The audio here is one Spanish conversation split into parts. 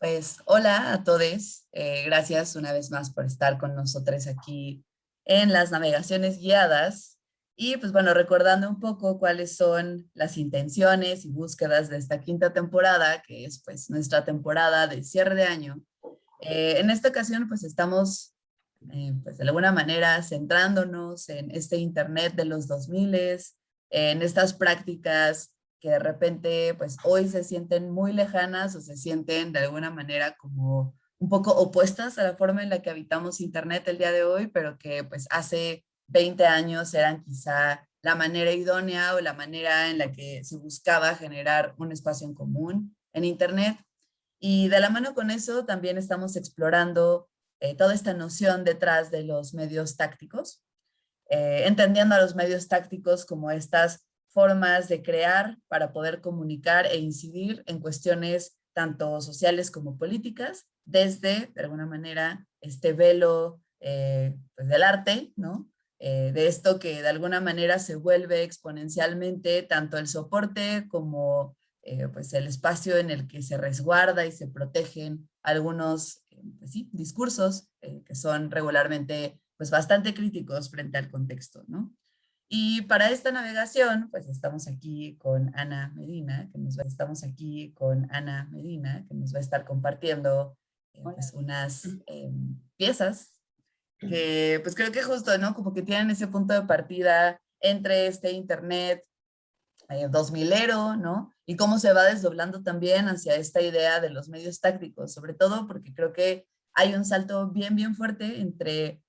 Pues hola a todos, eh, gracias una vez más por estar con nosotros aquí en las navegaciones guiadas y pues bueno, recordando un poco cuáles son las intenciones y búsquedas de esta quinta temporada, que es pues nuestra temporada de cierre de año. Eh, en esta ocasión pues estamos eh, pues de alguna manera centrándonos en este internet de los 2000 en estas prácticas que de repente pues hoy se sienten muy lejanas o se sienten de alguna manera como un poco opuestas a la forma en la que habitamos internet el día de hoy, pero que pues hace 20 años eran quizá la manera idónea o la manera en la que se buscaba generar un espacio en común en internet. Y de la mano con eso también estamos explorando eh, toda esta noción detrás de los medios tácticos, eh, entendiendo a los medios tácticos como estas formas de crear para poder comunicar e incidir en cuestiones tanto sociales como políticas, desde, de alguna manera, este velo eh, pues del arte, ¿no? Eh, de esto que de alguna manera se vuelve exponencialmente tanto el soporte como eh, pues el espacio en el que se resguarda y se protegen algunos pues discursos que son regularmente pues bastante críticos frente al contexto, ¿no? Y para esta navegación, pues estamos aquí con Ana Medina, que nos va, estamos aquí con Ana Medina, que nos va a estar compartiendo eh, pues, unas em, piezas que pues creo que justo, ¿no? Como que tienen ese punto de partida entre este internet eh, 2000ero, ¿no? Y cómo se va desdoblando también hacia esta idea de los medios tácticos, sobre todo porque creo que hay un salto bien, bien fuerte entre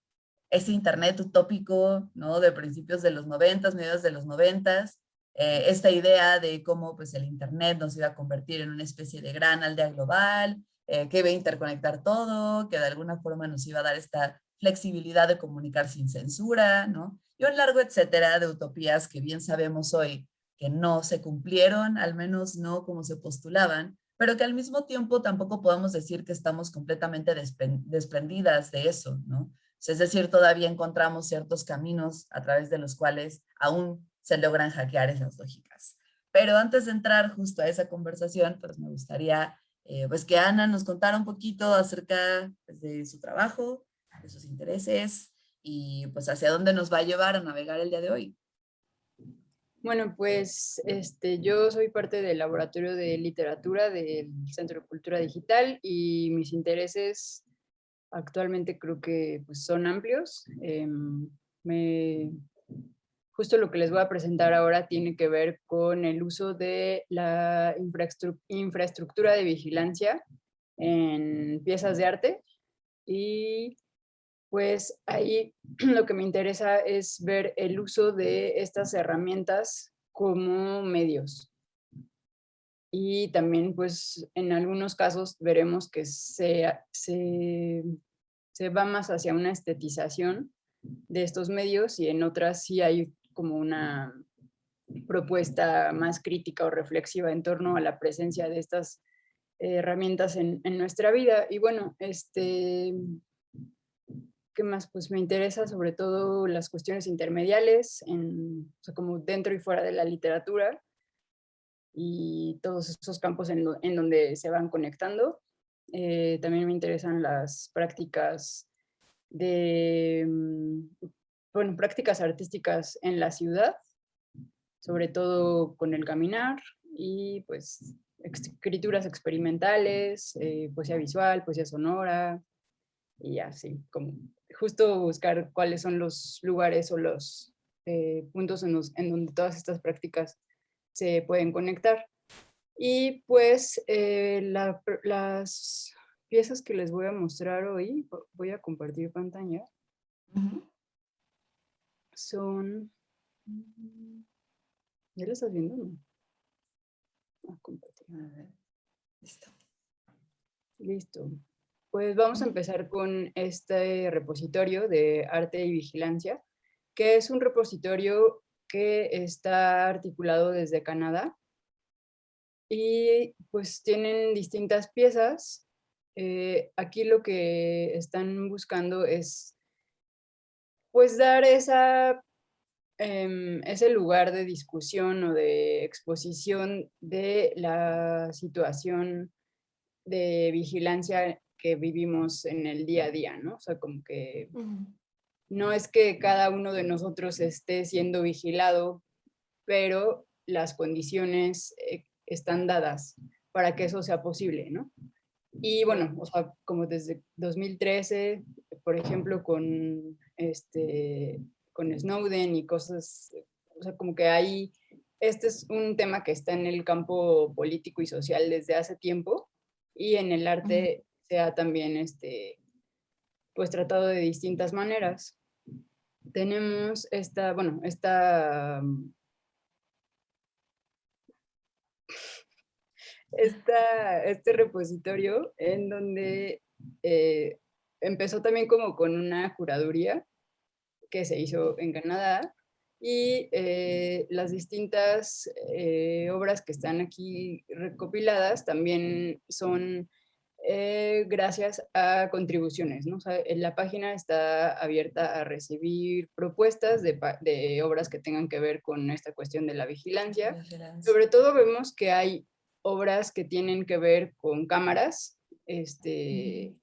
ese internet utópico, ¿no? De principios de los noventas, mediados de los noventas, eh, esta idea de cómo pues el internet nos iba a convertir en una especie de gran aldea global, eh, que iba a interconectar todo, que de alguna forma nos iba a dar esta flexibilidad de comunicar sin censura, ¿no? Y un largo etcétera de utopías que bien sabemos hoy que no se cumplieron, al menos no como se postulaban, pero que al mismo tiempo tampoco podemos decir que estamos completamente desprendidas de eso, ¿no? Es decir, todavía encontramos ciertos caminos a través de los cuales aún se logran hackear esas lógicas. Pero antes de entrar justo a esa conversación, pues me gustaría eh, pues que Ana nos contara un poquito acerca pues, de su trabajo, de sus intereses y pues hacia dónde nos va a llevar a navegar el día de hoy. Bueno, pues este, yo soy parte del laboratorio de literatura del Centro de Cultura Digital y mis intereses actualmente creo que pues, son amplios. Em, me, justo lo que les voy a presentar ahora tiene que ver con el uso de la infraestructura de vigilancia en piezas de arte y pues ahí lo que me interesa es ver el uso de estas herramientas como medios y también pues en algunos casos veremos que se, se, se, va más hacia una estetización de estos medios y en otras sí hay como una propuesta más crítica o reflexiva en torno a la presencia de estas herramientas en, nuestra vida. Y bueno, este, ¿qué más? Pues me interesa sobre todo las cuestiones intermediales, en, o como dentro y fuera de la literatura, y todos esos campos en, donde se van conectando. Eh, también me interesan las prácticas mm, bueno, prácticas artísticas en la ciudad, sobre todo con el caminar y pues escrituras experimentales, eh, poesía visual, poesía sonora y así, como justo buscar cuáles son los lugares o los eh, puntos en donde todas estas prácticas se pueden conectar. Y pues eh, las piezas que les voy a mostrar hoy, voy a compartir pantalla, son... ¿Ya lo estás viendo? No? Ah, Listo. Listo. Pues vamos a empezar con este repositorio de arte y vigilancia, que es un repositorio que está articulado desde Canadá y pues tienen distintas piezas. Eh, aquí lo que están buscando es pues dar esa, em, ese lugar de discusión o de exposición de la situación de vigilancia que vivimos en el día a día, ¿no? O sea, como que no es que cada uno de nosotros esté siendo vigilado, pero las condiciones eh, están dadas para que eso sea posible, ¿no? Y bueno, o sea, como desde 2013, por ejemplo, con, este, con Snowden y cosas, o sea, como que hay, este es un tema que está en el campo político y social desde hace tiempo y en el arte se ha también, este, pues tratado de distintas maneras. Tenemos esta, bueno, esta esta, este repositorio en donde eh, empezó también como con una curaduría que se hizo en Canadá y eh, las distintas eh, obras que están aquí recopiladas también son gracias a contribuciones. ¿no? la página está abierta a recibir propuestas de, de, obras que tengan que ver con esta cuestión de la vigilancia. Sobre todo vemos que hay obras que tienen que ver con cámaras, este,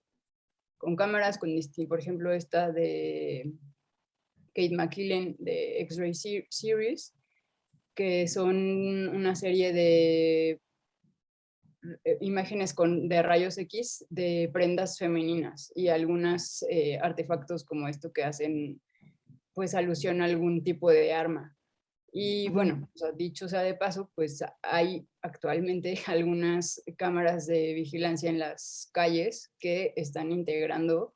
con cámaras, con, por ejemplo, esta de Kate McKillen de X-Ray Series, que son una serie de eh, imágenes con, de rayos X de prendas femeninas y algunos eh, artefactos como esto que hacen pues alusión a algún tipo de arma. Y bueno, dicho sea de paso, pues hay actualmente algunas cámaras de vigilancia en las calles que están integrando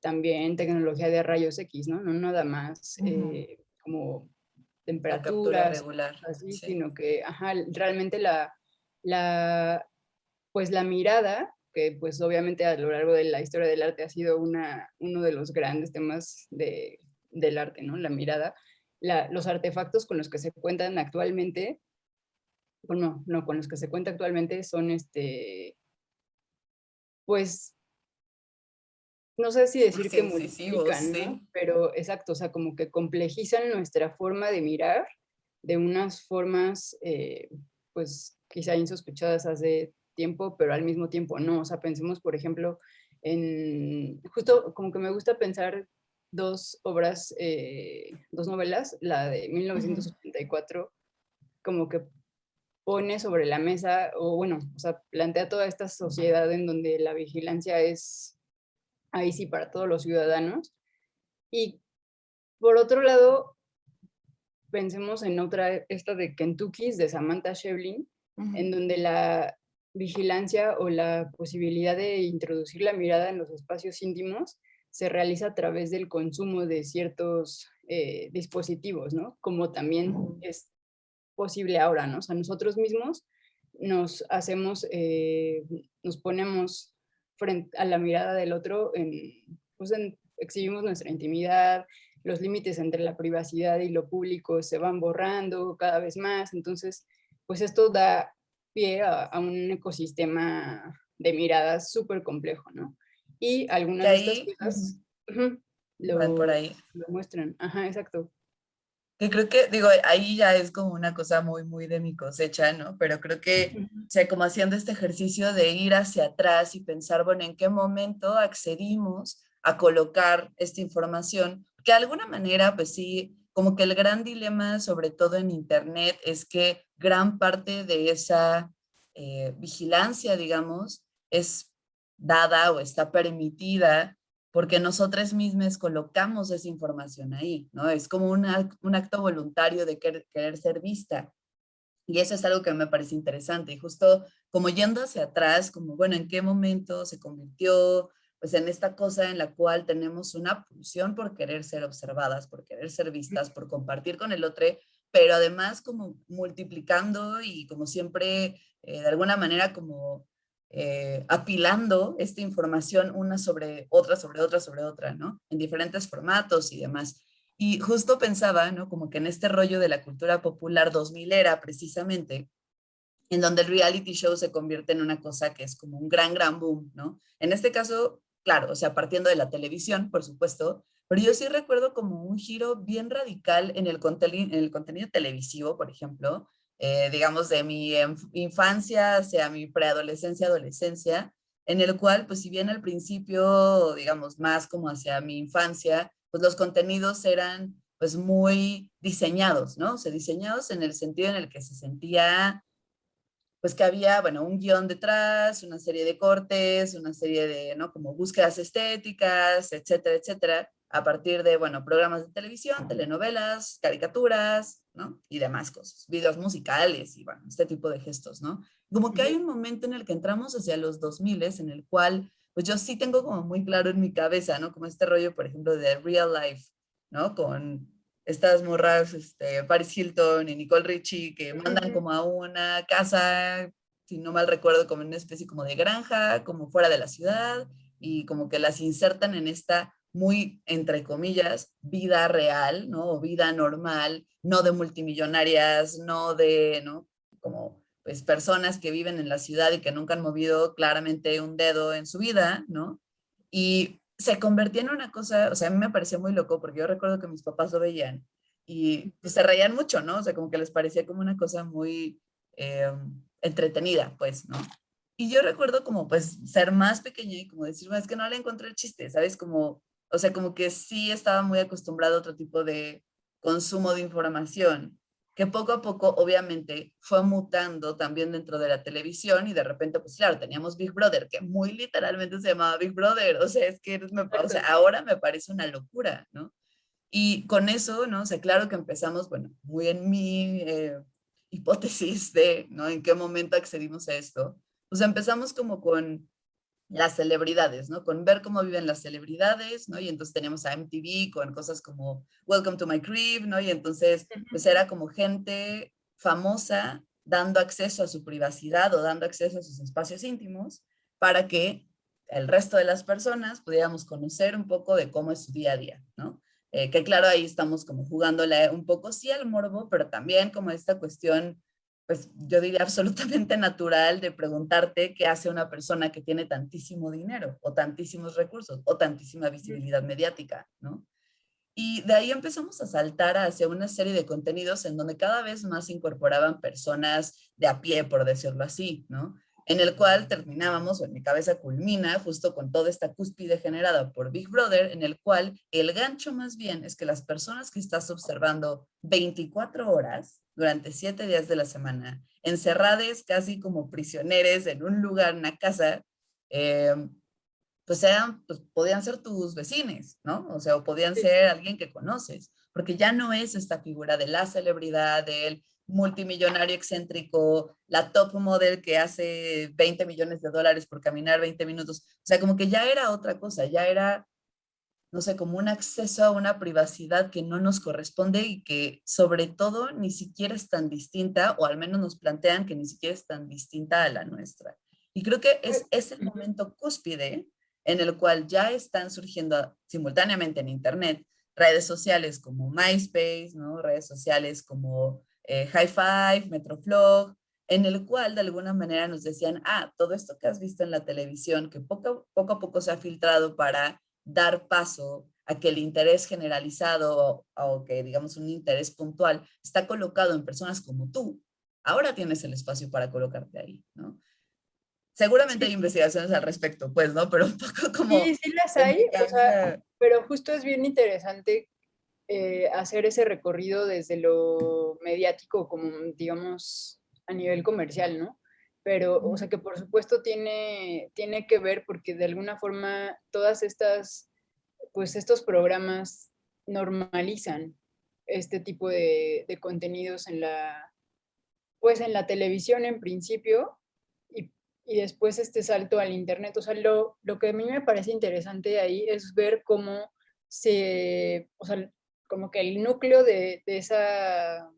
también tecnología de rayos X, ¿no? No nada más eh, como temperaturas, regular, así, sino que ajá, realmente la, la, pues la mirada, que pues obviamente a lo largo de la historia del arte ha sido una, uno de los grandes temas de, del arte, ¿no? La mirada, los artefactos con los que se cuentan actualmente, bueno, no, con los que se cuenta actualmente son este, pues, no sé si decir que multiplican, pero exacto, o sea, como que complejizan nuestra forma de mirar de unas formas, eh, pues, quizá insospechadas hace tiempo, pero al mismo tiempo no, o sea, pensemos, por ejemplo, en, justo como que me gusta pensar dos obras, eh, dos novelas, la de 1984, como que pone sobre la mesa, o bueno, o sea, plantea toda esta sociedad en donde la vigilancia es ahí sí para todos los ciudadanos. Y por otro lado, pensemos en otra, esta de Kentucky, de Samantha Shevlin, en donde la vigilancia o la posibilidad de introducir la mirada en los espacios íntimos se realiza a través del consumo de ciertos eh, dispositivos, ¿no? Como también es posible ahora, ¿no? O sea, nosotros mismos nos hacemos, eh, nos ponemos frente a la mirada del otro, en, pues exhibimos nuestra intimidad, los límites entre la privacidad y lo público se van borrando cada vez más, entonces, pues esto da pie a, a un ecosistema de miradas súper complejo, ¿no? Y algunas de, estas cosas lo, por ahí. lo muestran. Ajá, exacto. Que creo que, digo, ahí ya es como una cosa muy, muy de mi cosecha, ¿no? Pero creo que, o sea, como haciendo este ejercicio de ir hacia atrás y pensar, bueno, ¿en qué momento accedimos a colocar esta información? Que de alguna manera, pues sí, como que el gran dilema, sobre todo en Internet, es que gran parte de esa eh, vigilancia, digamos, es dada o está permitida porque nosotras mismas colocamos esa información ahí, ¿no? Es como un acto voluntario de querer, ser vista. Y eso es algo que me parece interesante. Y justo como yendo hacia atrás, como, bueno, ¿en qué momento se convirtió pues en esta cosa en la cual tenemos una pulsión por querer ser observadas, por querer ser vistas, por compartir con el otro, pero además como multiplicando y como siempre, eh, de alguna manera como eh, apilando esta información una sobre otra, sobre otra, sobre otra, ¿no? En diferentes formatos y demás. Y justo pensaba, ¿no? Como que en este rollo de la cultura popular 2000 era precisamente, en donde el reality show se convierte en una cosa que es como un gran, gran boom, ¿no? En este caso, claro, o sea, partiendo de la televisión, por supuesto, pero yo sí recuerdo como un giro bien radical en el, en el contenido televisivo, por ejemplo, eh, digamos, de mi infancia hacia mi preadolescencia, adolescencia, en el cual, pues si bien al principio, digamos, más como hacia mi infancia, pues los contenidos eran pues muy diseñados, ¿no? O sea, diseñados en el sentido en el que se sentía, pues que había, bueno, un guion detrás, una serie de cortes, una serie de, ¿no? Como búsquedas estéticas, etcétera, etcétera, a partir de, bueno, programas de televisión, telenovelas, caricaturas, ¿no? Y demás cosas, videos musicales y, bueno, este tipo de gestos, ¿no? Como que hay un momento en el que entramos hacia los 2000 en el cual, pues yo sí tengo como muy claro en mi cabeza, ¿no? Como este rollo, por ejemplo, de real life, ¿no? Con estas morras, este, Paris Hilton y Nicole Richie, que mandan como a una casa, si no mal recuerdo, como en una especie como de granja, como fuera de la ciudad, y como que las insertan en esta muy, entre comillas, vida real, ¿no? O vida normal, no de multimillonarias, no de, ¿no? Como pues personas que viven en la ciudad y que nunca han movido claramente un dedo en su vida, ¿no? Y se convertía en una cosa, o sea, a mí me parecía muy loco porque yo recuerdo que mis papás lo veían y pues, se reían mucho, ¿no? O sea, como que les parecía como una cosa muy eh, entretenida, pues, ¿no? Y yo recuerdo como pues ser más pequeña y como decir, es que no le encontré el chiste, ¿sabes? Como, o sea, como que sí estaba muy acostumbrado a otro tipo de consumo de información que poco a poco obviamente fue mutando también dentro de la televisión y de repente pues claro, teníamos Big Brother, que muy literalmente se llamaba Big Brother, o sea, es que o sea, ahora me parece una locura, ¿no? Y con eso, ¿no? O sea, claro que empezamos, bueno, muy en mi eh, hipótesis de, ¿no? En qué momento accedimos a esto, pues empezamos como con las celebridades, ¿no? Con ver cómo viven las celebridades, ¿no? Y entonces tenemos a MTV con cosas como Welcome to my crib, ¿no? Y entonces, pues era como gente famosa dando acceso a su privacidad o dando acceso a sus espacios íntimos para que el resto de las personas pudiéramos conocer un poco de cómo es su día a día, ¿no? Eh, que claro, ahí estamos como jugándole un poco sí al morbo, pero también como esta cuestión pues yo diría absolutamente natural de preguntarte qué hace una persona que tiene tantísimo dinero o tantísimos recursos o tantísima visibilidad mediática, ¿no? Y de ahí empezamos a saltar hacia una serie de contenidos en donde cada vez más incorporaban personas de a pie, por decirlo así, ¿no? En el cual terminábamos, o en mi cabeza culmina, justo con toda esta cúspide generada por Big Brother, en el cual el gancho más bien es que las personas que estás observando 24 horas durante siete días de la semana, encerradas casi como prisioneros en un lugar, una casa, eh, pues, eran, pues podían ser tus vecinos, ¿no? O sea, o podían ser alguien que conoces, porque ya no es esta figura de la celebridad, del multimillonario excéntrico, la top model que hace 20 millones de dólares por caminar 20 minutos. O sea, como que ya era otra cosa, ya era no sé, como un acceso a una privacidad que no nos corresponde y que sobre todo ni siquiera es tan distinta, o al menos nos plantean que ni siquiera es tan distinta a la nuestra. Y creo que es ese momento cúspide en el cual ya están surgiendo simultáneamente en Internet redes sociales como MySpace, ¿no? redes sociales como eh, High Five, Metroflog, en el cual de alguna manera nos decían, ah, todo esto que has visto en la televisión, que poco, poco a poco se ha filtrado para dar paso a que el interés generalizado o, que digamos un interés puntual está colocado en personas como tú, ahora tienes el espacio para colocarte ahí, ¿no? Seguramente hay investigaciones al respecto, pues, ¿no? Pero un poco como... Sí, sí las hay, o sea, pero justo es bien interesante eh, hacer ese recorrido desde lo mediático como, digamos, a nivel comercial, ¿no? pero, o sea, que por supuesto tiene, tiene que ver porque de alguna forma todas estas, pues estos programas normalizan este tipo de, de contenidos en la, pues en la televisión en principio y, y, después este salto al internet. O sea, lo, lo que a mí me parece interesante ahí es ver cómo se, o sea, como que el núcleo de, de esa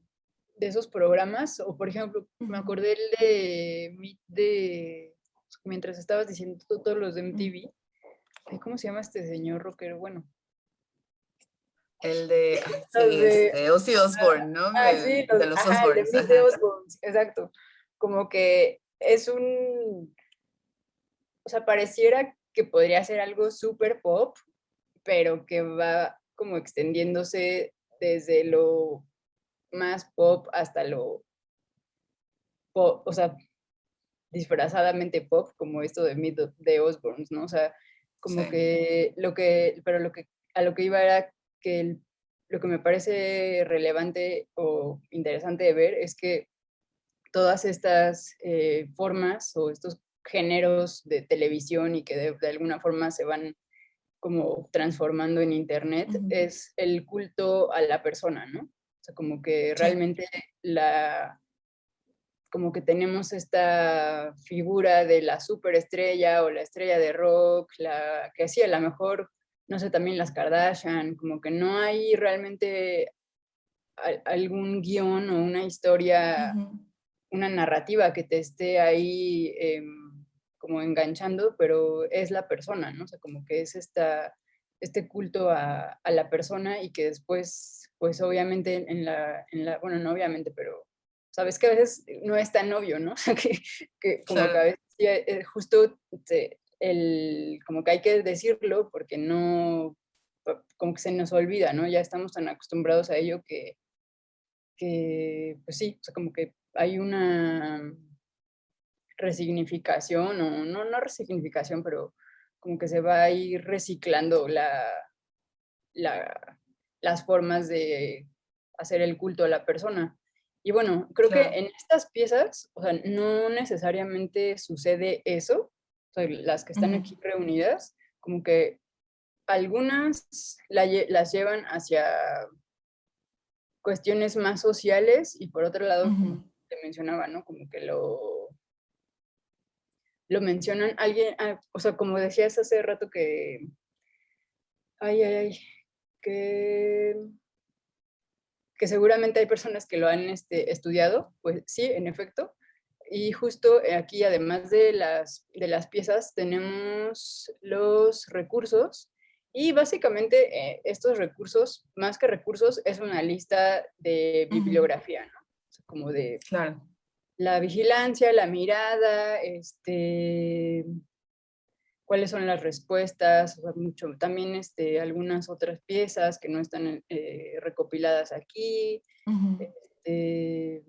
de esos programas, o por ejemplo, me acordé el de, de mientras estabas diciendo todos los de MTV, ¿cómo se llama este señor rockero? Bueno. El de, sí, este, Ozzy Osbourne, ¿no? Ah, sí, de los. De Osbourne, exacto. Como que es un, o sea, pareciera que podría ser algo súper pop, pero que va como extendiéndose desde lo más pop hasta lo, o sea, disfrazadamente pop, como esto de Meet de Osborns, ¿no? O sea, como que lo que, pero lo que, a lo que iba era que lo que me parece relevante o interesante de ver es que todas estas eh, formas o estos géneros de televisión y que de, alguna forma se van como transformando en internet, es el culto a la persona, ¿no? O sea, como que realmente la, como que tenemos esta figura de la superestrella o la estrella de rock, la que hacía a lo mejor, no sé, también las Kardashian, como que no hay realmente algún guion o una historia, una narrativa que te esté ahí em, como enganchando, pero es la persona, ¿no? O sea, como que es esta, este culto a, a la persona y que después, pues obviamente en la, en la, bueno, no obviamente, pero sabes que a veces no es tan obvio, ¿no? que, que como que a veces eh, justo el, como que hay que decirlo porque no, como que se nos olvida, ¿no? Ya estamos tan acostumbrados a ello que, que pues sí, o sea, como que hay una resignificación, o no, no resignificación, pero como que se va a ir reciclando la, la, las formas de hacer el culto a la persona. Y bueno, creo que en estas piezas, o sea, no necesariamente sucede eso, o sea, las que están aquí reunidas, como que algunas las llevan hacia cuestiones más sociales y por otro lado, como te mencionaba, ¿no? Como que lo, lo mencionan alguien, ah, o sea, como decías hace rato que, ay, ay, ay, que que seguramente hay personas que lo han este, estudiado, pues sí, en efecto. Y justo aquí, además de las, de las piezas, tenemos los recursos y básicamente eh, estos recursos, más que recursos, es una lista de bibliografía, ¿no? como de claro. La vigilancia, la mirada, este, cuáles son las respuestas, mucho, también este, algunas otras piezas que no están eh, recopiladas aquí. Este,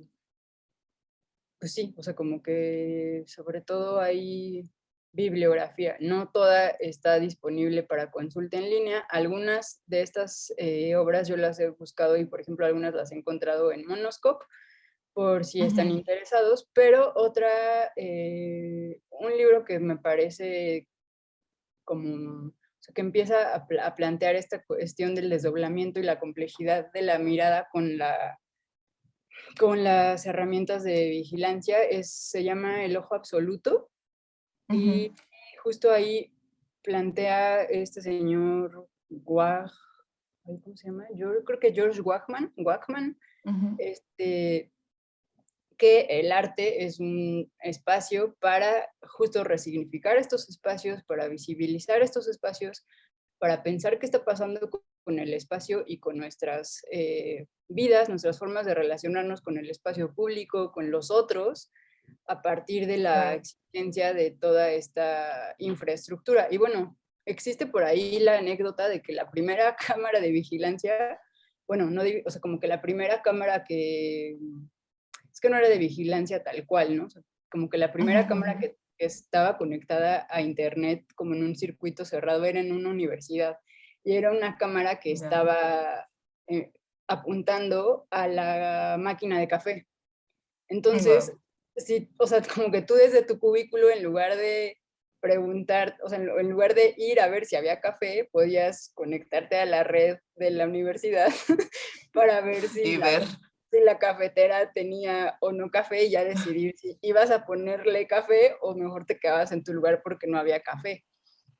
pues sí, o sea, como que sobre todo hay bibliografía, no toda está disponible para consulta en línea. Algunas de estas eh, obras yo las he buscado y por ejemplo algunas las he encontrado en Monoscope, por si están interesados, pero otra, eh, un libro que me parece como que empieza a, plantear esta cuestión del desdoblamiento y la complejidad de la mirada con, la, con las herramientas de vigilancia, es, se llama El Ojo Absoluto, y justo ahí plantea este señor Wag, ¿cómo se llama? Yo creo que George Wachman, Wachman este, que el arte es un espacio para justo resignificar estos espacios, para visibilizar estos espacios, para pensar qué está pasando con el espacio y con nuestras eh, vidas, nuestras formas de relacionarnos con el espacio público, con los otros, a partir de la existencia de toda esta infraestructura. Y bueno, existe por ahí la anécdota de que la primera cámara de vigilancia, bueno, no, o sea, como que la primera cámara que es que no era de vigilancia tal cual, ¿no? como que la primera cámara que, estaba conectada a internet como en un circuito cerrado era en una universidad y era una cámara que estaba eh, apuntando a la máquina de café. Entonces, sí, o sea, como que tú desde tu cubículo en lugar de preguntar, o sea, en lugar de ir a ver si había café, podías conectarte a la red de la universidad para ver si... Y ver si la cafetera tenía o no café y ya decidir si ibas a ponerle café o mejor te quedabas en tu lugar porque no había café.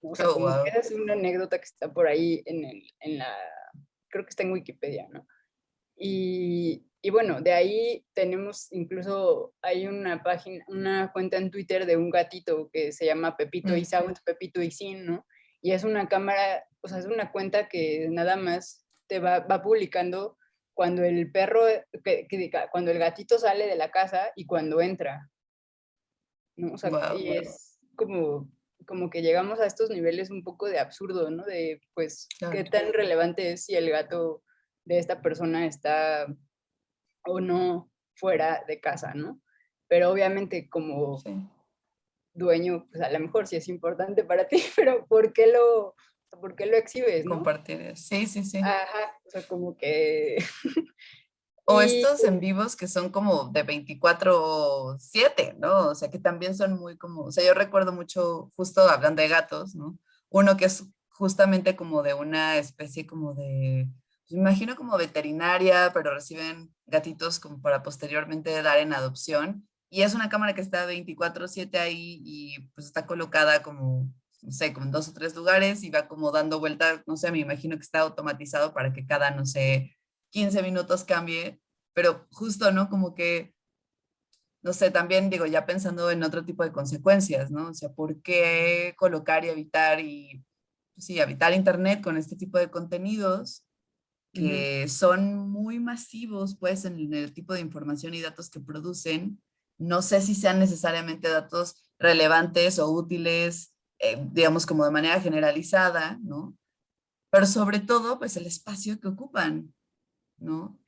O sea, oh, es una anécdota que está por ahí en, el, en la, creo que está en Wikipedia, ¿no? Y, y, bueno, de ahí tenemos incluso, hay una página, una cuenta en Twitter de un gatito que se llama Pepito y Sound, Pepito y Sin, ¿no? Y es una cámara, o sea, es una cuenta que nada más te va, va publicando cuando el perro, que, cuando el gatito sale de la casa y cuando entra. ¿no? O sea, y es como, como que llegamos a estos niveles un poco de absurdo, ¿no? De, pues, qué tan relevante es si el gato de esta persona está o no fuera de casa, ¿no? Pero obviamente como dueño, pues a lo mejor sí es importante para ti, pero ¿por qué lo, por qué lo exhibes? ¿no? Compartir, sí, sí, sí. Ajá, o sea, como que... o estos en vivos que son como de 24-7, ¿no? O sea, que también son muy como, o sea, yo recuerdo mucho, justo hablando de gatos, ¿no? Uno que es justamente como de una especie como de, me imagino como veterinaria, pero reciben gatitos como para posteriormente dar en adopción. Y es una cámara que está 24/7 ahí y pues está colocada como, no sé, como en dos o tres lugares y va como dando vueltas, no sé, me imagino que está automatizado para que cada, no sé, 15 minutos cambie, pero justo, ¿no? Como que, no sé, también digo, ya pensando en otro tipo de consecuencias, ¿no? O sea, ¿por qué colocar y evitar y, pues sí, evitar internet con este tipo de contenidos que son muy masivos, pues, en el tipo de información y datos que producen, no sé si sean necesariamente datos relevantes o útiles, eh, digamos como de manera generalizada, ¿no? Pero sobre todo, pues el espacio que ocupan, ¿no?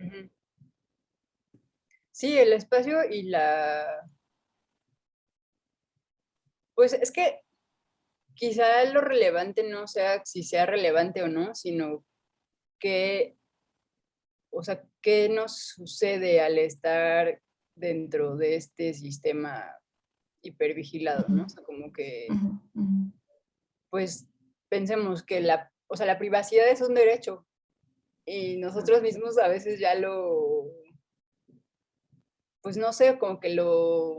Sí, el espacio y la... Pues es que quizá lo relevante no sea si sea relevante o no, sino que, o sea, qué nos sucede al estar dentro de este sistema hipervigilado, ¿no? O sea, como que, pues, pensemos que la, o sea, la privacidad es un derecho y nosotros mismos a veces ya lo, pues, no sé, como que lo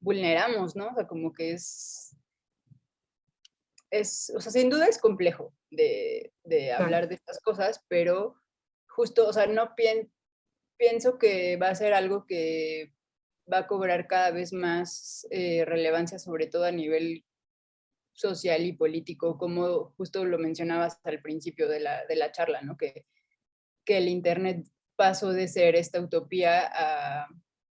vulneramos, ¿no? O sea, como que es, es, o sea, sin duda es complejo de, hablar de estas cosas, pero justo, o sea, no pienso, pienso que va a ser algo que va a cobrar cada vez más eh, relevancia, sobre todo a nivel social y político, como justo lo mencionabas al principio de la, de la charla, ¿no? que, que el Internet pasó de ser esta utopía a,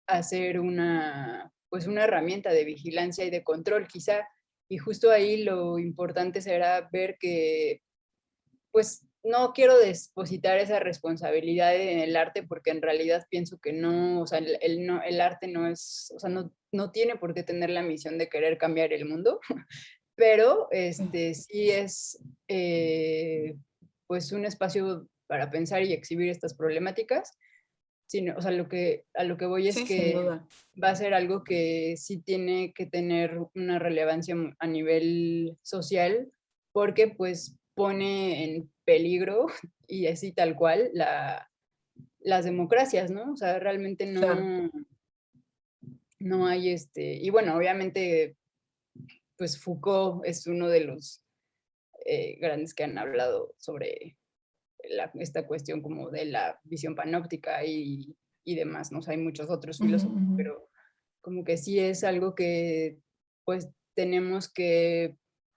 a ser una, pues una herramienta de vigilancia y de control, quizá. Y justo ahí lo importante será ver que, pues, no quiero depositar esa responsabilidad en el arte porque en realidad pienso que no, o sea, el, no, el arte no es, o sea, no, no, tiene por qué tener la misión de querer cambiar el mundo, pero este, sí es eh, pues un espacio para pensar y exhibir estas problemáticas. Sino, o sea, lo que, a lo que voy es que va a ser algo que sí tiene que tener una relevancia a nivel social, porque pues pone en peligro, y así tal cual, la, las democracias, ¿no? O sea, realmente no, no hay este... Y bueno, obviamente, pues Foucault es uno de los eh, grandes que han hablado sobre esta cuestión como de la visión panóptica y, y demás, ¿no? O sea, hay muchos otros filósofos, pero como que sí es algo que pues tenemos que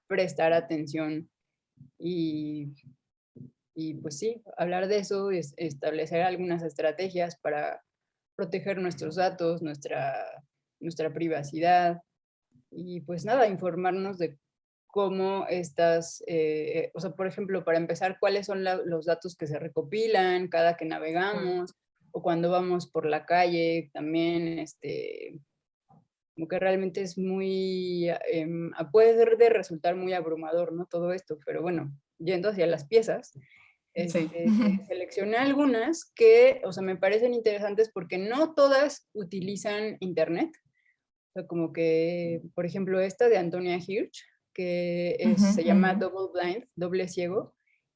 prestar atención y, y pues sí, hablar de eso, es establecer algunas estrategias para proteger nuestros datos, nuestra, nuestra privacidad y pues nada, informarnos de cómo estas, eh, o sea, por ejemplo, para empezar, cuáles son los datos que se recopilan cada que navegamos o cuando vamos por la calle, también, este, como que realmente es muy, em, puede resultar muy abrumador, ¿no? Todo esto, pero bueno, yendo hacia las piezas, este, seleccioné algunas que, o sea, me parecen interesantes porque no todas utilizan internet. O sea, como que, por ejemplo, esta de Antonia Hirsch, que se llama Double Blind, doble ciego,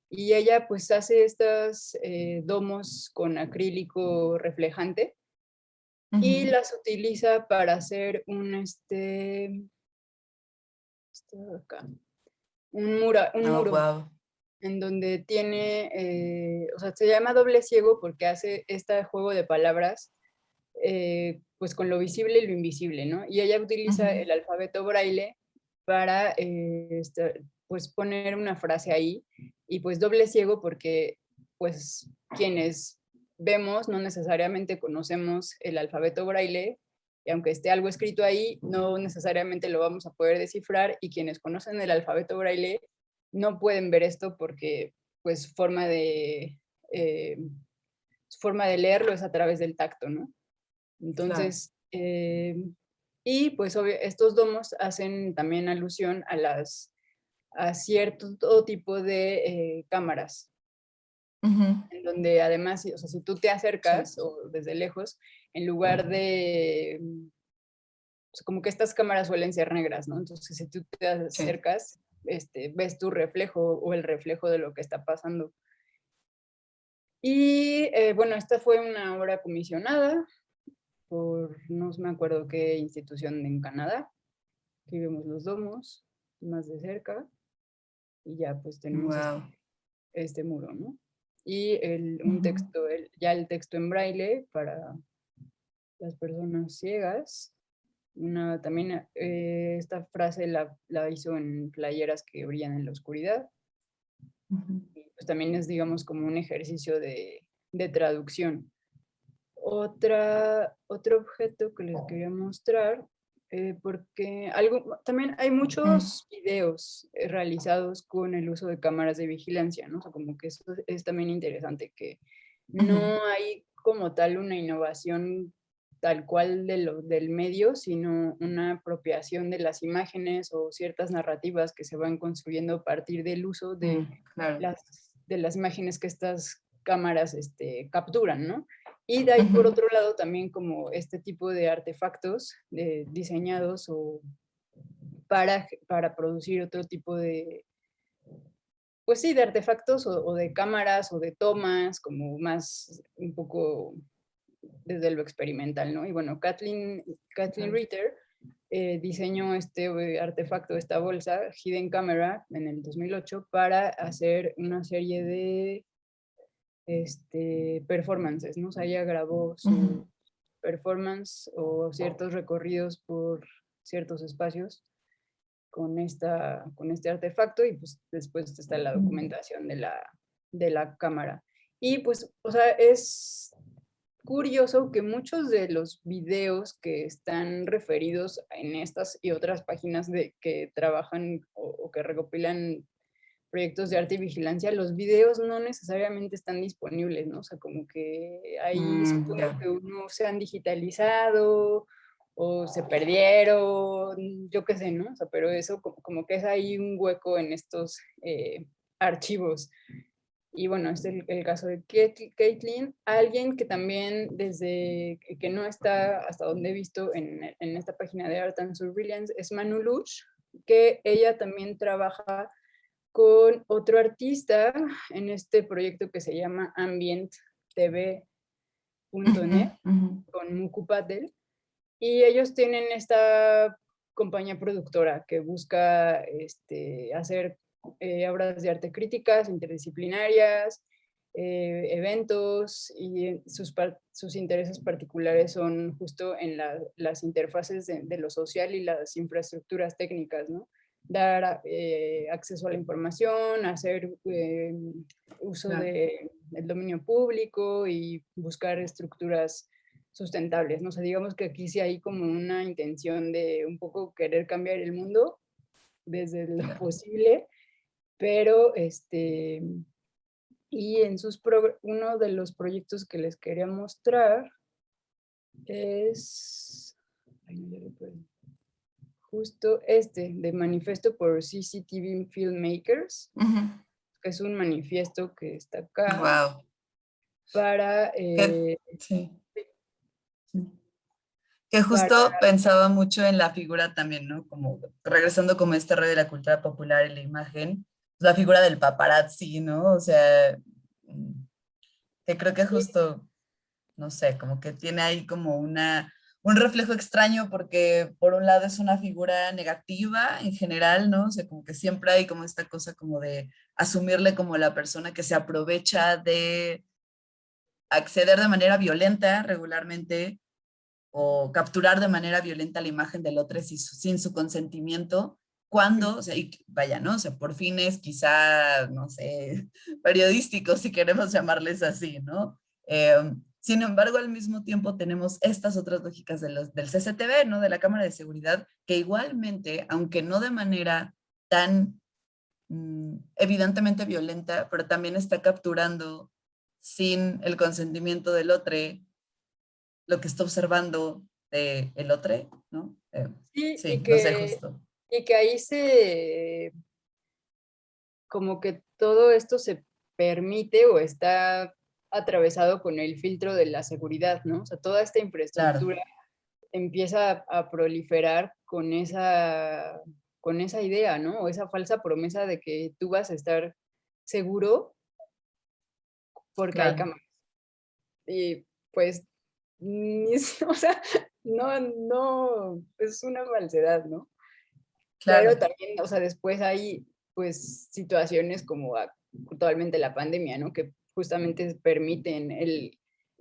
y ella pues hace estas eh, domos con acrílico reflejante, y las utiliza para hacer un, este, un, mura, un oh, muro en donde tiene, eh, o sea, se llama doble ciego porque hace este juego de palabras eh, pues con lo visible y lo invisible, ¿no? Y ella utiliza el alfabeto braille para eh, pues poner una frase ahí y pues doble ciego porque pues quienes vemos, no necesariamente conocemos el alfabeto braille, y aunque esté algo escrito ahí, no necesariamente lo vamos a poder descifrar, y quienes conocen el alfabeto braille no pueden ver esto porque pues forma de, eh, forma de leerlo es a través del tacto, ¿no? Entonces, eh, Y pues estos domos hacen también alusión a, las, a cierto tipo de eh, cámaras. En donde además, o sea, si tú te acercas o desde lejos, en lugar de, como que estas cámaras suelen ser negras, ¿no? Entonces si tú te acercas, este, ves tu reflejo o el reflejo de lo que está pasando. Y eh, bueno, esta fue una obra comisionada por no me acuerdo qué institución en Canadá. Aquí vemos los domos más de cerca y ya pues tenemos este, este, muro, ¿no? Y el, un texto, el, ya el texto en braille para las personas ciegas. Una, también eh, esta frase la, la, hizo en playeras que brillan en la oscuridad. pues también es, digamos, como un ejercicio de, de traducción. Otra, otro objeto que les quería mostrar, eh, porque algo, también hay muchos videos eh, realizados con el uso de cámaras de vigilancia, ¿no? O sea, como que eso es también interesante, que no hay como tal una innovación tal cual de lo, del medio, sino una apropiación de las imágenes o ciertas narrativas que se van construyendo a partir del uso de, mm, las, de las imágenes que estas cámaras este, capturan, ¿no? Y de ahí, por otro lado, también como este tipo de artefactos diseñados o para, para producir otro tipo de, pues sí, de artefactos o, de cámaras o de tomas, como más un poco desde lo experimental, ¿no? Y bueno, Kathleen, Kathleen Ritter eh, diseñó este eh, artefacto, esta bolsa, Hidden Camera, en el 2008, para hacer una serie de este, performances, ¿no? O sea, ella grabó su performance o ciertos recorridos por ciertos espacios con, esta, con este artefacto y pues después está la documentación de la, de la cámara. Y pues, o sea, es curioso que muchos de los videos que están referidos en estas y otras páginas de, que trabajan o que recopilan proyectos de arte y vigilancia, los videos no necesariamente están disponibles, ¿no? O sea, como que ahí mm, supongo que uno se han digitalizado o se perdieron, yo qué sé, ¿no? O sea, pero eso como, que es ahí un hueco en estos eh, archivos. Y bueno, este es el, caso de Caitlin, alguien que también desde que no está hasta donde he visto en, en esta página de Art and Surveillance es Manu Luch, que ella también trabaja con otro artista en este proyecto que se llama AmbientTV.net, con Muku Patel, y ellos tienen esta compañía productora que busca este, hacer eh, obras de arte críticas, interdisciplinarias, eh, eventos y sus, sus, intereses particulares son justo en las interfaces de, de, lo social y las infraestructuras técnicas, ¿no? Dar eh, acceso a la información, hacer eh, uso del dominio público y buscar estructuras sustentables. ¿no? O digamos que aquí sí hay como una intención de un poco querer cambiar el mundo desde lo posible, pero este, y en sus uno de los proyectos que les quería mostrar es, justo este, de Manifiesto por CCTV Filmmakers, que es un manifiesto que está acá. Wow. Para... Eh, sí. Que justo pensaba mucho en la figura también, ¿no? Como regresando como este rey de la cultura popular en la imagen, la figura del paparazzi, ¿no? O sea, mm, que creo que justo, no sé, como que tiene ahí como una un reflejo extraño porque por un lado es una figura negativa en general, ¿no? O sea, como que siempre hay como esta cosa como de asumirle como la persona que se aprovecha de acceder de manera violenta regularmente o capturar de manera violenta la imagen del otro sin su, consentimiento, cuando, o sea, y vaya, ¿no? O sea, por fines quizá, no sé, periodísticos, si queremos llamarles así, ¿no? Em, sin embargo, al mismo tiempo tenemos estas otras lógicas de los, del CCTV, ¿no? de la Cámara de Seguridad, que igualmente, aunque no de manera tan mm, evidentemente violenta, pero también está capturando sin el consentimiento del otro lo que está observando de el otro, ¿no? Eh, sí, y que, Y que ahí se, como que todo esto se permite o está atravesado con el filtro de la seguridad, ¿no? O sea, toda esta infraestructura empieza a proliferar con esa, con esa idea, ¿no? O esa falsa promesa de que tú vas a estar seguro porque hay cámaras. Y pues, o sea, no, no, es una falsedad, ¿no? Claro. Pero también, o sea, después hay pues situaciones como actualmente la pandemia, ¿no? Que justamente permiten el,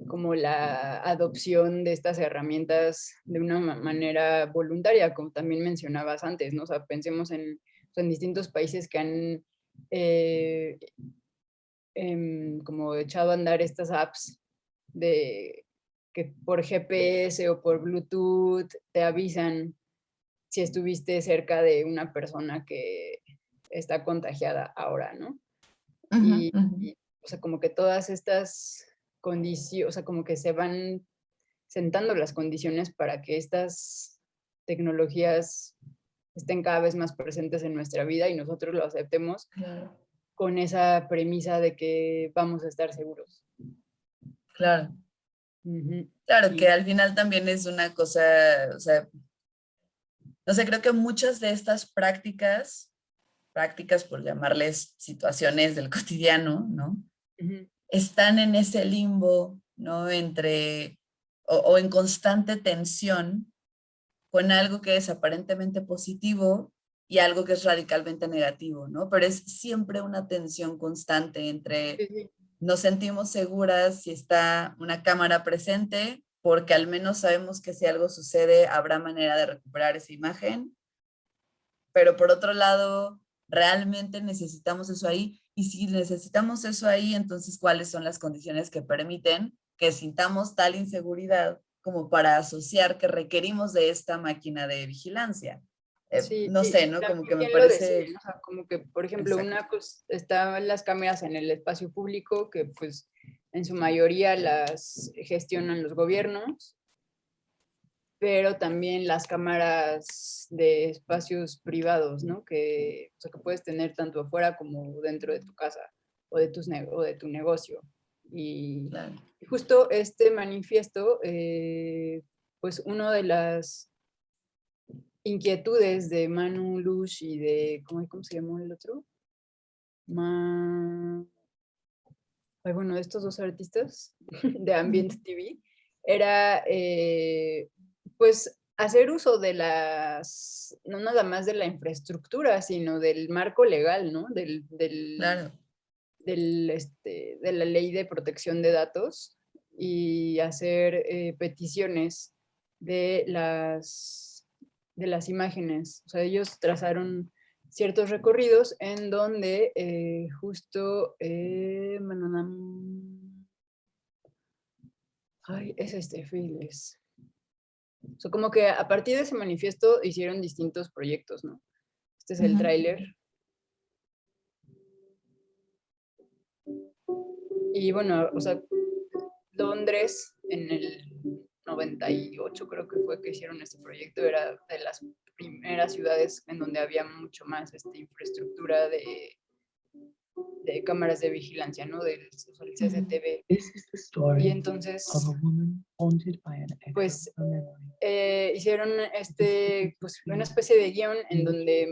como la adopción de estas herramientas de una manera voluntaria, como también mencionabas antes, ¿no? O sea, pensemos en, en distintos países que han eh, em, como echado a andar estas apps de que por GPS o por Bluetooth te avisan si estuviste cerca de una persona que está contagiada ahora, ¿no? y, o sea, como que todas estas condiciones, o sea, como que se van sentando las condiciones para que estas tecnologías estén cada vez más presentes en nuestra vida y nosotros lo aceptemos con esa premisa de que vamos a estar seguros. Claro. Claro, que al final también es una cosa, o sea, no sé, creo que muchas de estas prácticas, prácticas por llamarles situaciones del cotidiano, ¿no? están en ese limbo, ¿no? Entre, o, en constante tensión con algo que es aparentemente positivo y algo que es radicalmente negativo, ¿no? Pero es siempre una tensión constante entre nos sentimos seguras si está una cámara presente, porque al menos sabemos que si algo sucede habrá manera de recuperar esa imagen, pero por otro lado, realmente necesitamos eso ahí y si necesitamos eso ahí, entonces, ¿cuáles son las condiciones que permiten que sintamos tal inseguridad como para asociar que requerimos de esta máquina de vigilancia? Eh, no sé, ¿no? Como que me parece... como que, por ejemplo, una cosa, estaban las cámaras en el espacio público que pues en su mayoría las gestionan los gobiernos pero también las cámaras de espacios privados, ¿no? Que, o sea, que puedes tener tanto afuera como dentro de tu casa o de, tus o de tu negocio. Y, justo este manifiesto, eh, pues uno de las inquietudes de Manu Lush y de, ¿cómo, cómo se llamó el otro? Ma... Ay, bueno, estos dos artistas de Ambient TV, era eh, pues hacer uso de las, no nada más de la infraestructura, sino del marco legal, ¿no? Del, del, del este, de la ley de protección de datos y hacer eh, peticiones de las, de las imágenes. O sea, ellos trazaron ciertos recorridos en donde eh, justo, eh, ay, es este, Files. O sea, como que a partir de ese manifiesto hicieron distintos proyectos, ¿no? Este es el tráiler. Y bueno, o sea, Londres en el 98 creo que fue que hicieron este proyecto, era de las primeras ciudades en donde había mucho más esta infraestructura de de cámaras de vigilancia, ¿no? Del, CCTV. Y entonces, pues, eh, hicieron este, pues, una especie de guion en donde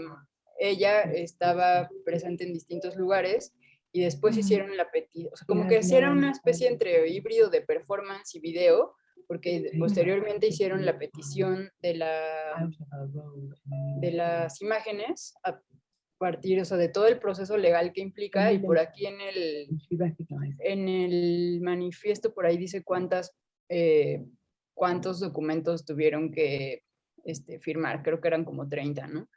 ella estaba presente en distintos lugares y después hicieron la petición, o sea, como que hicieron una especie entre híbrido de performance y video, porque posteriormente hicieron la petición de, la, de las imágenes partir, o sea, de todo el proceso legal que implica y por aquí en el, en el manifiesto por ahí dice cuántas, eh, cuántos documentos tuvieron que este, firmar, creo que eran como 30, ¿no?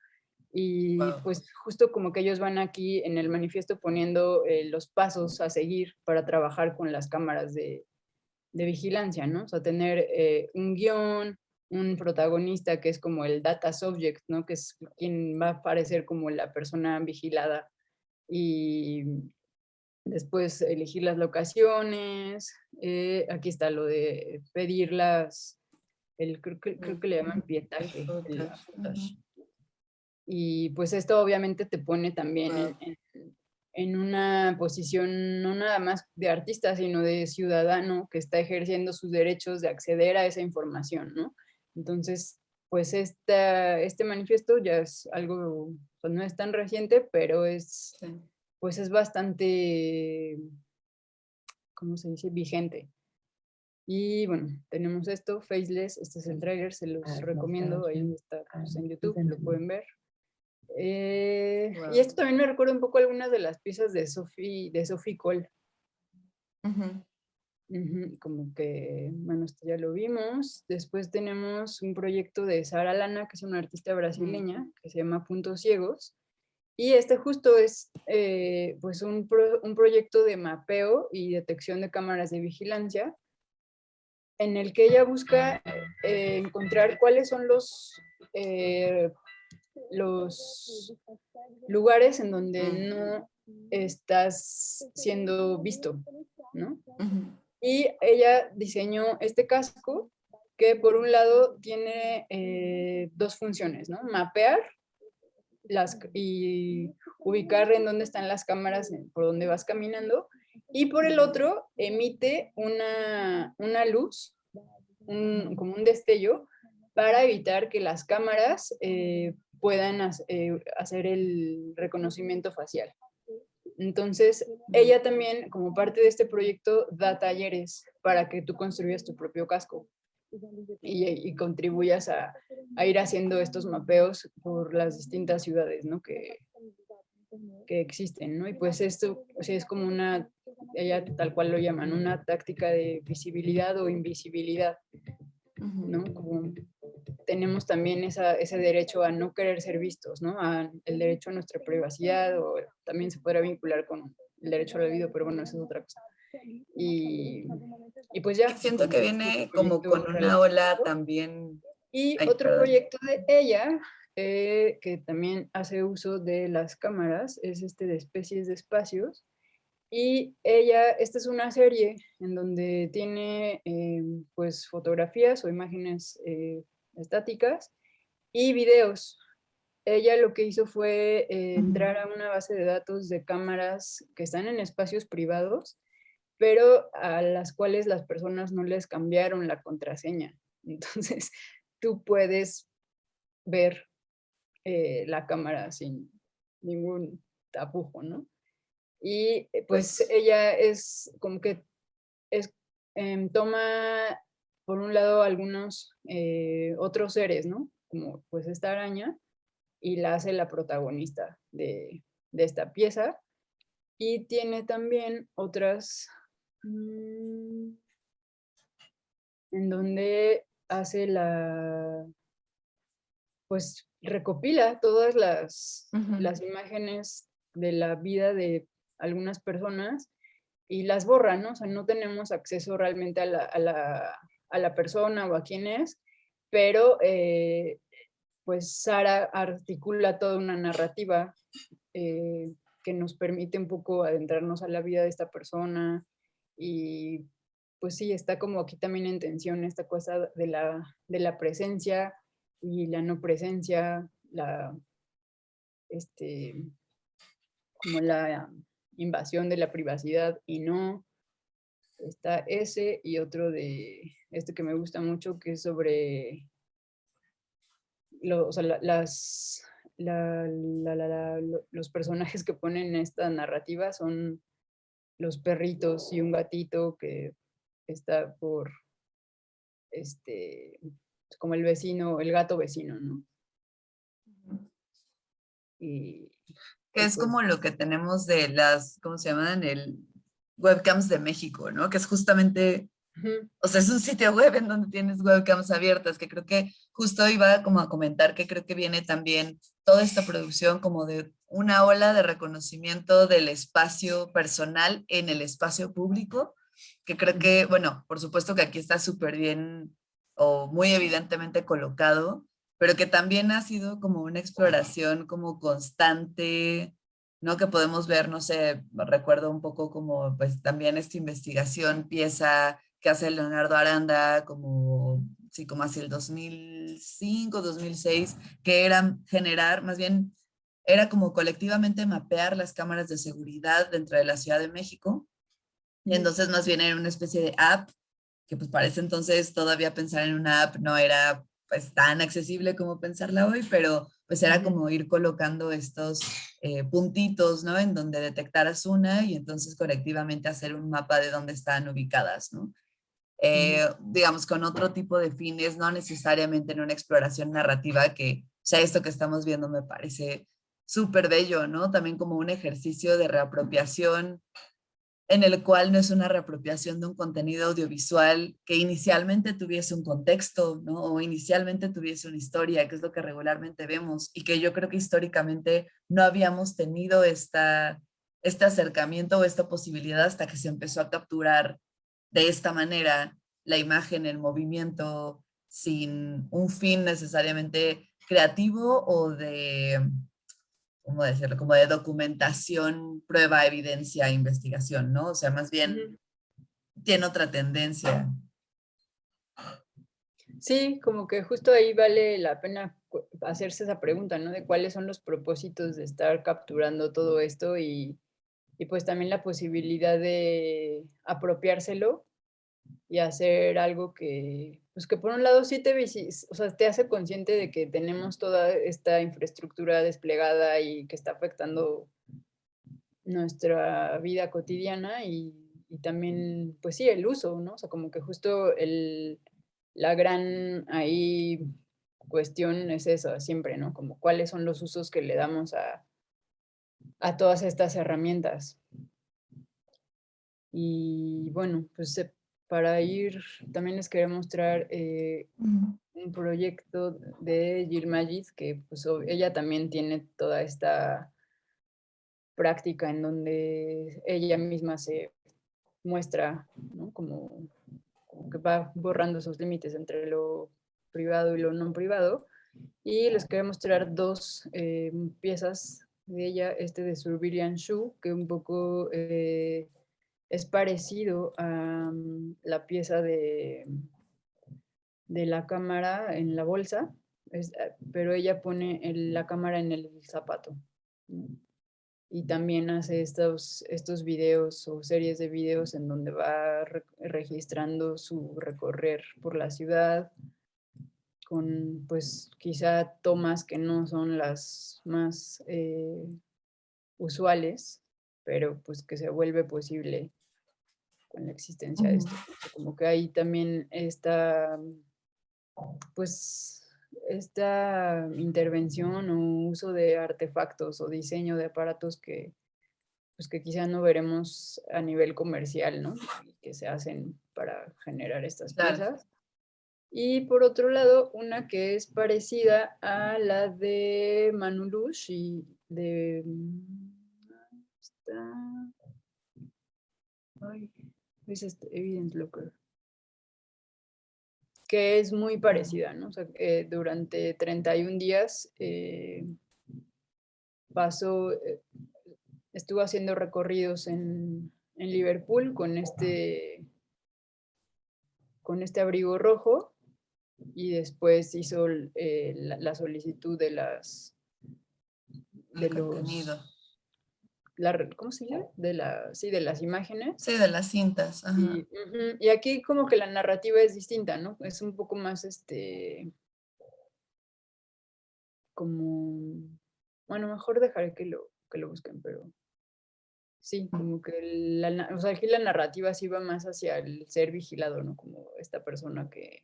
Y pues justo como que ellos van aquí en el manifiesto poniendo eh, los pasos a seguir para trabajar con las cámaras de, de vigilancia, ¿no? O sea, tener eh, un guion, un protagonista que es como el data subject, ¿no? que es quien va a aparecer como la persona vigilada y después elegir las locaciones, eh, aquí está lo de pedir las, el, creo, que, creo que le llaman pietaje. Y pues esto obviamente te pone también en, en, una posición no nada más de artista, sino de ciudadano que está ejerciendo sus derechos de acceder a esa información, ¿no? Entonces, pues esta, este manifiesto ya es algo, pues no es tan reciente, pero es, pues es bastante, ¿cómo se dice? Vigente. Y bueno, tenemos esto, Faceless, este es el trailer, se los ah, recomiendo, ahí está pues, en YouTube, lo pueden ver. Eh, y esto también me recuerda un poco algunas de las piezas de Sophie, de Sophie Cole. Como que, bueno, esto ya lo vimos. Después tenemos un proyecto de Sara Lana, que es una artista brasileña, que se llama Puntos Ciegos. Y este justo es eh, pues un, un, proyecto de mapeo y detección de cámaras de vigilancia en el que ella busca eh, encontrar cuáles son los, eh, los lugares en donde no estás siendo visto, ¿no? Y ella diseñó este casco que por un lado tiene eh, dos funciones, ¿no? Mapear las, y ubicar en dónde están las cámaras por donde vas caminando y por el otro emite una, luz, como un destello, para evitar que las cámaras eh, puedan eh, hacer el reconocimiento facial. Entonces, ella también, como parte de este proyecto, da talleres para que tú construyas tu propio casco y, contribuyas a, a, ir haciendo estos mapeos por las distintas ciudades ¿no? que, que existen, ¿no? Y pues esto es como una, ella tal cual lo llaman, una táctica de visibilidad o invisibilidad, ¿no? Como tenemos también esa, ese derecho a no querer ser vistos, ¿no? A el derecho a nuestra privacidad o también se podrá vincular con el derecho al olvido, pero bueno, eso es otra cosa. Y, y pues ya. Siento que viene como con una ola también. Y otro proyecto de ella eh, que también hace uso de las cámaras, es este de especies de espacios. Y ella, esta es una serie en donde tiene eh, pues fotografías o imágenes eh, estáticas y videos. Ella lo que hizo fue entrar a una base de datos de cámaras que están en espacios privados, pero a las cuales las personas no les cambiaron la contraseña. Entonces, tú puedes ver eh, la cámara sin ningún tapujo, ¿no? Y eh, pues, pues ella es como que es, em, toma, por un lado, algunos eh, otros seres, ¿no? Como pues esta araña, y la hace la protagonista de, esta pieza. Y tiene también otras mm, en donde hace la, pues recopila todas las, las imágenes de la vida de algunas personas y las borra, ¿no? O sea, no tenemos acceso realmente a la, a la, a la persona o a quién es, pero eh, pues Sara articula toda una narrativa eh, que nos permite un poco adentrarnos a la vida de esta persona y pues sí, está como aquí también en tensión esta cosa de la, de la presencia y la no presencia, la, este, como la invasión de la privacidad y no. Está ese y otro de este que me gusta mucho que es sobre o sea, las, los personajes que ponen en esta narrativa son los perritos y un gatito que está por este como el vecino, el gato vecino, ¿no? Y, que es como lo que tenemos de las, ¿cómo se llaman? El webcams de México, ¿no? Que es justamente, o sea, es un sitio web en donde tienes webcams abiertas, que creo que justo iba como a comentar que creo que viene también toda esta producción como de una ola de reconocimiento del espacio personal en el espacio público, que creo que, bueno, por supuesto que aquí está súper bien o muy evidentemente colocado, pero que también ha sido como una exploración como constante, ¿no? Que podemos ver, no sé, recuerdo un poco como pues también esta investigación, pieza que hace Leonardo Aranda, como sí, como hacia el 2005, 2006, que era generar, más bien, era como colectivamente mapear las cámaras de seguridad dentro de la Ciudad de México. Y entonces más bien era una especie de app, que pues parece entonces todavía pensar en una app no era pues tan accesible como pensarla hoy, pero pues era como ir colocando estos eh, puntitos, ¿no? En donde detectaras una y entonces colectivamente hacer un mapa de dónde están ubicadas, ¿no? Eh, digamos, con otro tipo de fines, no necesariamente en una exploración narrativa, que o sea, esto que estamos viendo me parece súper bello, ¿no? También como un ejercicio de reapropiación en el cual no es una reapropiación de un contenido audiovisual que inicialmente tuviese un contexto, ¿no? O inicialmente tuviese una historia, que es lo que regularmente vemos, y que yo creo que históricamente no habíamos tenido esta, este acercamiento o esta posibilidad hasta que se empezó a capturar de esta manera la imagen, el movimiento, sin un fin necesariamente creativo o de ¿cómo decirlo? Como de documentación, prueba, evidencia, investigación, ¿no? O sea, más bien tiene otra tendencia. Sí, como que justo ahí vale la pena hacerse esa pregunta, ¿no? De cuáles son los propósitos de estar capturando todo esto y, y pues también la posibilidad de apropiárselo y hacer algo que, pues que por un lado sí te, o sea, te hace consciente de que tenemos toda esta infraestructura desplegada y que está afectando nuestra vida cotidiana y, también, pues sí, el uso, ¿no? O sea, como que justo el, la gran ahí cuestión es eso, siempre, ¿no? Como cuáles son los usos que le damos a, a todas estas herramientas. Y bueno, pues para ir, también les quería mostrar eh, un proyecto de Jill Magid, que pues, ella también tiene toda esta práctica en donde ella misma se muestra, ¿no? como, que va borrando sus límites entre lo privado y lo no privado. Y les quería mostrar dos eh, piezas de ella, este de Surveillance Shoe, que un poco... Eh, es parecido a mm, la pieza de, de la cámara en la bolsa, eh, pero ella pone la cámara en el zapato. Y también hace estos, estos videos o series de videos en donde va registrando su recorrer por la ciudad, con pues quizá tomas que no son las más eh, usuales, pero pues que se vuelve posible con la existencia de esto. Como que hay también esta, pues, esta intervención o uso de artefactos o diseño de aparatos que, pues, que quizá no veremos a nivel comercial, ¿no? que se hacen para generar estas piezas. Y por otro lado, una que es parecida a la de Manulush y de... Ay, es este Evidence Locker, que es muy parecida, ¿no? O sea, eh, durante 31 días eh, pasó, eh, estuvo haciendo recorridos en, en, Liverpool con este, con este abrigo rojo y después hizo la, solicitud de las de los ¿cómo se llama? De la, sí, de las imágenes. Sí, de las cintas. Y, aquí como que la narrativa es distinta, ¿no? Es un poco más, este, como, bueno, mejor dejaré que lo, que lo busquen, pero sí, como que la, o sea, aquí la narrativa sí va más hacia el ser vigilado, ¿no? Como esta persona que,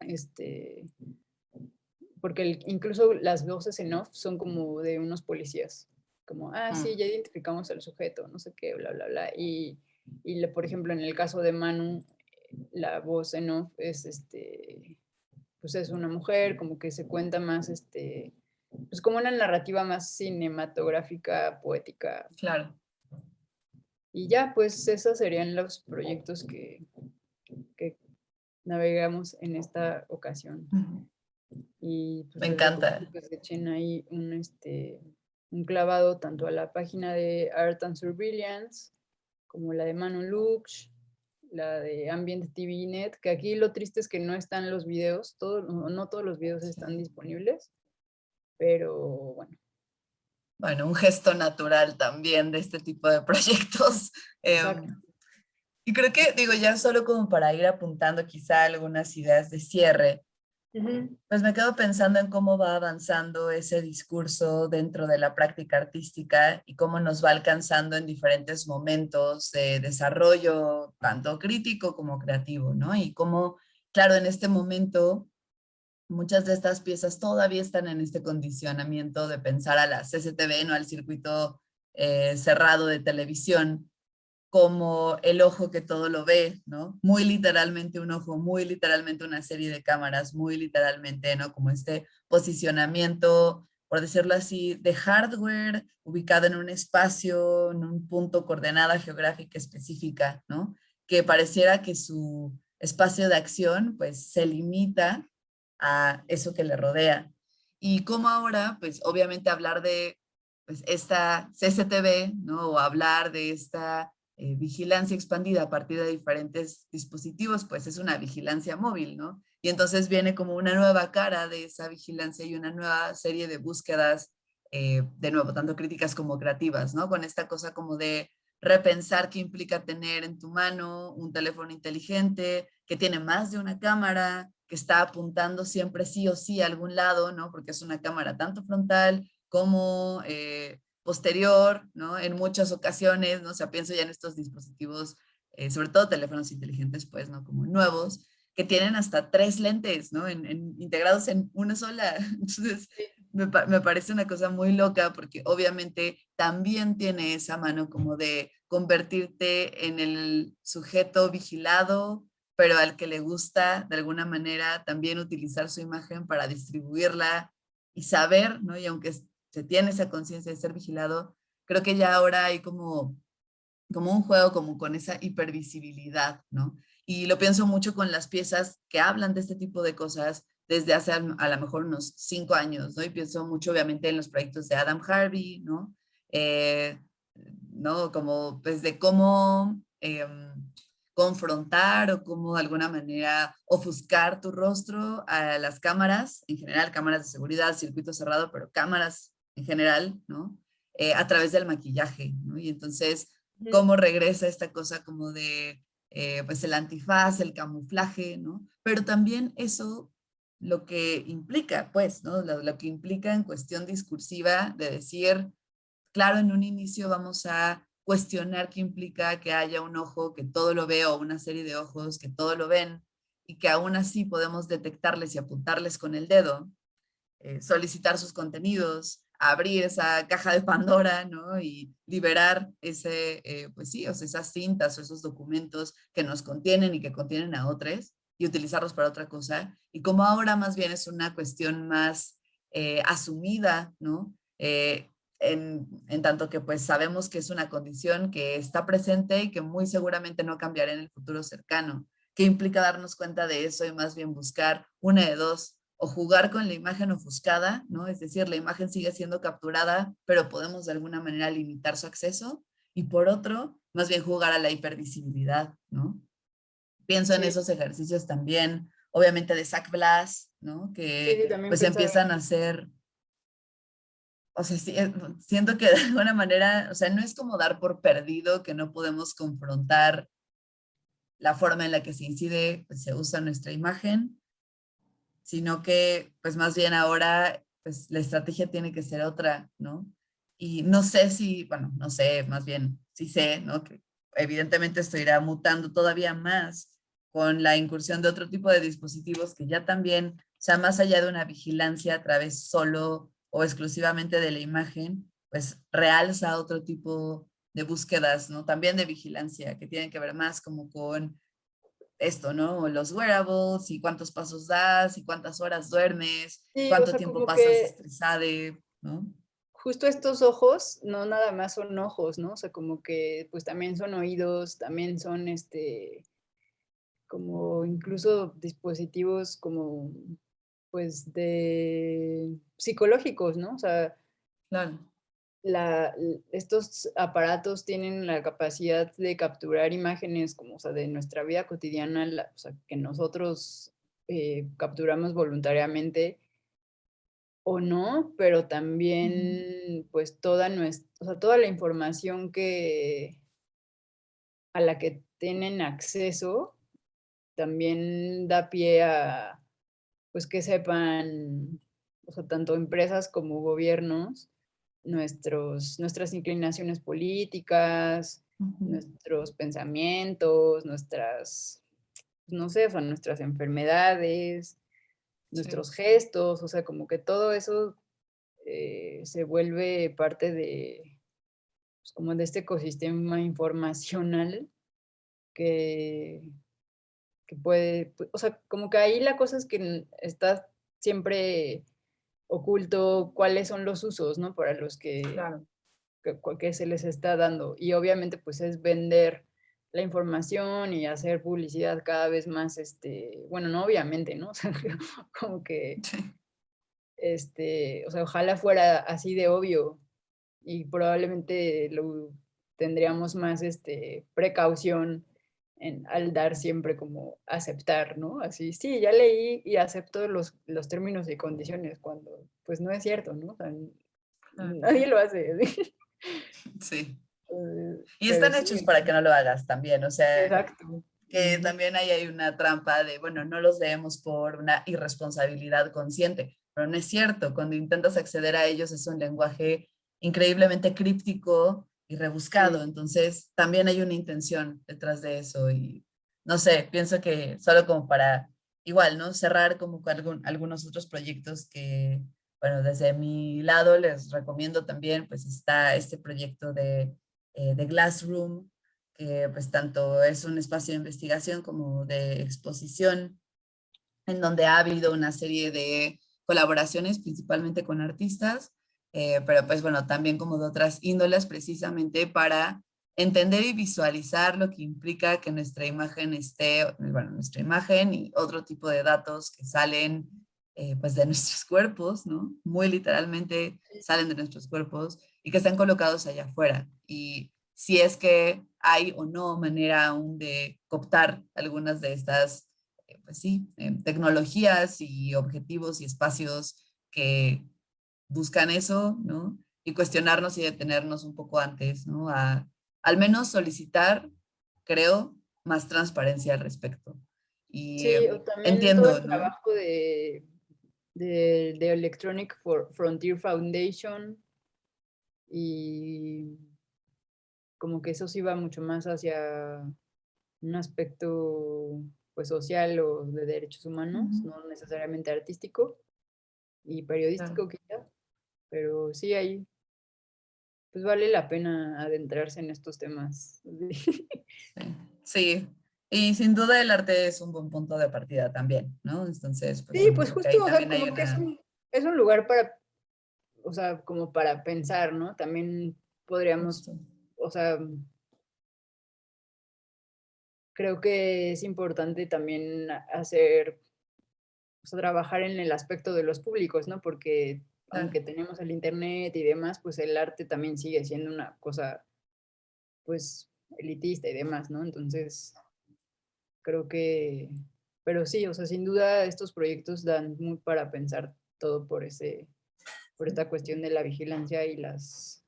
este, porque incluso las voces en off son como de unos policías como, ah, sí, ya identificamos al sujeto, no sé qué, bla, bla, bla. Y, y por ejemplo, en el caso de Manu, la voz en off es, este, pues es una mujer, como que se cuenta más, este, pues como una narrativa más cinematográfica, poética. Claro. Y ya, pues esos serían los proyectos que, que navegamos en esta ocasión. Y pues, Me encanta. Pues echen ahí un, este, un clavado tanto a la página de Art and Surveillance como la de Manu Lux la de Ambient TV Net, que aquí lo triste es que no están los videos, todo, no todos los videos están disponibles, pero bueno. Bueno, un gesto natural también de este tipo de proyectos. Em, y creo que, digo, ya solo como para ir apuntando quizá algunas ideas de cierre, pues me quedo pensando en cómo va avanzando ese discurso dentro de la práctica artística y cómo nos va alcanzando en diferentes momentos de desarrollo, tanto crítico como creativo, ¿no? Y cómo, claro, en este momento muchas de estas piezas todavía están en este condicionamiento de pensar a la CCTV, no al circuito eh, cerrado de televisión, como el ojo que todo lo ve, ¿no? Muy literalmente un ojo, muy literalmente una serie de cámaras, muy literalmente, ¿no? Como este posicionamiento, por decirlo así, de hardware ubicado en un espacio, en un punto coordenada geográfica específica, ¿no? Que pareciera que su espacio de acción, pues, se limita a eso que le rodea. Y como ahora, pues, obviamente hablar de pues, esta CCTV, ¿no? O hablar de esta eh, vigilancia expandida a partir de diferentes dispositivos, pues es una vigilancia móvil, ¿no? Y entonces viene como una nueva cara de esa vigilancia y una nueva serie de búsquedas, eh, de nuevo, tanto críticas como creativas, ¿no? Con esta cosa como de repensar qué implica tener en tu mano un teléfono inteligente, que tiene más de una cámara, que está apuntando siempre sí o sí a algún lado, ¿no? Porque es una cámara tanto frontal como eh, posterior, ¿no? En muchas ocasiones, ¿no? O sea, pienso ya en estos dispositivos, eh, sobre todo teléfonos inteligentes, pues, ¿no? Como nuevos, que tienen hasta tres lentes, ¿no? En, integrados en una sola. Entonces, me, me, parece una cosa muy loca porque obviamente también tiene esa mano como de convertirte en el sujeto vigilado, pero al que le gusta de alguna manera también utilizar su imagen para distribuirla y saber, ¿no? Y aunque se tiene esa conciencia de ser vigilado, creo que ya ahora hay como, como un juego como con esa hipervisibilidad, ¿no? Y lo pienso mucho con las piezas que hablan de este tipo de cosas desde hace a lo mejor unos cinco años, ¿no? Y pienso mucho obviamente en los proyectos de Adam Harvey, ¿no? Eh, ¿no? Como pues de cómo em, confrontar o cómo de alguna manera ofuscar tu rostro a las cámaras, en general cámaras de seguridad, circuito cerrado, pero cámaras en general, ¿no? Eh, a través del maquillaje, ¿no? Y entonces, cómo regresa esta cosa como de, eh, pues el antifaz, el camuflaje, ¿no? Pero también eso lo que implica, pues, ¿no? Lo, lo, que implica en cuestión discursiva de decir, claro, en un inicio vamos a cuestionar qué implica que haya un ojo que todo lo ve o una serie de ojos que todo lo ven y que aún así podemos detectarles y apuntarles con el dedo, eh, solicitar sus contenidos, abrir esa caja de Pandora, ¿no? Y liberar ese, eh, pues sí, o sea, esas cintas o esos documentos que nos contienen y que contienen a otros y utilizarlos para otra cosa. Y como ahora más bien es una cuestión más eh, asumida, ¿no? Eh, en, en, tanto que pues sabemos que es una condición que está presente y que muy seguramente no cambiará en el futuro cercano. ¿Qué implica darnos cuenta de eso y más bien buscar una de dos? O jugar con la imagen ofuscada, ¿no? Es decir, la imagen sigue siendo capturada, pero podemos de alguna manera limitar su acceso. Y por otro, más bien jugar a la hipervisibilidad, ¿no? Pienso en esos ejercicios también, obviamente de Zach Blas, ¿no? Que pues empiezan a hacer... O sea, eh, siento que de alguna manera, o sea, no es como dar por perdido que no podemos confrontar la forma en la que se incide, pues, se usa nuestra imagen, sino que pues más bien ahora pues la estrategia tiene que ser otra, ¿no? Y no sé si, bueno, no sé, más bien sí sé, ¿no? Que evidentemente esto irá mutando todavía más con la incursión de otro tipo de dispositivos que ya también, o sea, más allá de una vigilancia a través solo o exclusivamente de la imagen, pues realza otro tipo de búsquedas, ¿no? También de vigilancia, que tienen que ver más como con esto, ¿no? Los wearables y cuántos pasos das y cuántas horas duermes, cuánto tiempo pasas estresada, ¿no? Justo estos ojos, no nada más son ojos, ¿no? O sea, como que pues también son oídos, también son este, como incluso dispositivos como pues de psicológicos, ¿no? O sea, claro. La, estos aparatos tienen la capacidad de capturar imágenes como, o sea, de nuestra vida cotidiana, o sea, que nosotros eh, capturamos voluntariamente o no, pero también pues toda nuestra, o sea, toda la información que a la que tienen acceso también da pie a pues que sepan, o sea, tanto empresas como gobiernos, nuestros, nuestras inclinaciones políticas, nuestros pensamientos, nuestras, no sé, o nuestras enfermedades, nuestros gestos, o sea, como que todo eso eh, se vuelve parte de, pues, como de este ecosistema informacional que, que puede, o sea, como que ahí la cosa es que está siempre oculto cuáles son los usos, ¿no? Para los que, que, se les está dando. Y obviamente pues es vender la información y hacer publicidad cada vez más, este, bueno, no obviamente, ¿no? O sea, como que, este, o sea, ojalá fuera así de obvio y probablemente lo tendríamos más, este, precaución al dar siempre como aceptar, ¿no? Así, sí, ya leí y acepto los, los términos y condiciones, cuando pues no es cierto, ¿no? nadie lo hace. Sí. Eh, y están hechos para que no lo hagas también, o sea, Exacto. que también ahí hay una trampa de, bueno, no los leemos por una irresponsabilidad consciente, pero no es cierto, cuando intentas acceder a ellos es un lenguaje increíblemente críptico y rebuscado, entonces también hay una intención detrás de eso y no sé, pienso que solo como para igual, ¿no? Cerrar como con algunos otros proyectos que, bueno, desde mi lado les recomiendo también, pues está este proyecto de, eh, de Glassroom, que pues tanto es un espacio de investigación como de exposición, en donde ha habido una serie de colaboraciones, principalmente con artistas, eh, pero pues bueno, también como de otras índoles precisamente para entender y visualizar lo que implica que nuestra imagen esté, bueno, nuestra imagen y otro tipo de datos que salen eh, pues de nuestros cuerpos, ¿no? Muy literalmente salen de nuestros cuerpos y que están colocados allá afuera. Y si es que hay o no manera aún de cooptar algunas de estas, eh, pues sí, tecnologías y objetivos y espacios que buscan eso, ¿no? Y cuestionarnos y detenernos un poco antes, ¿no? A, al menos solicitar, creo, más transparencia al respecto. Y sí, también entiendo, todo el trabajo de, de, de, Electronic Frontier Foundation y como que eso sí va mucho más hacia un aspecto pues social o de derechos humanos, no necesariamente artístico y periodístico quizás. Pero sí, ahí pues vale la pena adentrarse en estos temas. Sí, y sin duda el arte es un buen punto de partida también, ¿no? Entonces, pues, sí, pues justo, o sea, como que es un, es un, lugar para, o sea, como para pensar, ¿no? También podríamos, o sea, creo que es importante también hacer, o sea, trabajar en el aspecto de los públicos, ¿no? Porque aunque tenemos el internet y demás, pues el arte también sigue siendo una cosa, pues, elitista y demás, ¿no? Entonces, creo que, pero sí, o sea, sin duda estos proyectos dan muy para pensar todo por ese, por esta cuestión de la vigilancia y las,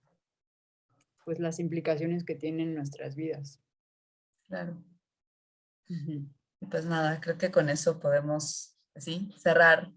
pues las implicaciones que tienen nuestras vidas. Claro. Pues nada, creo que con eso podemos, así, cerrar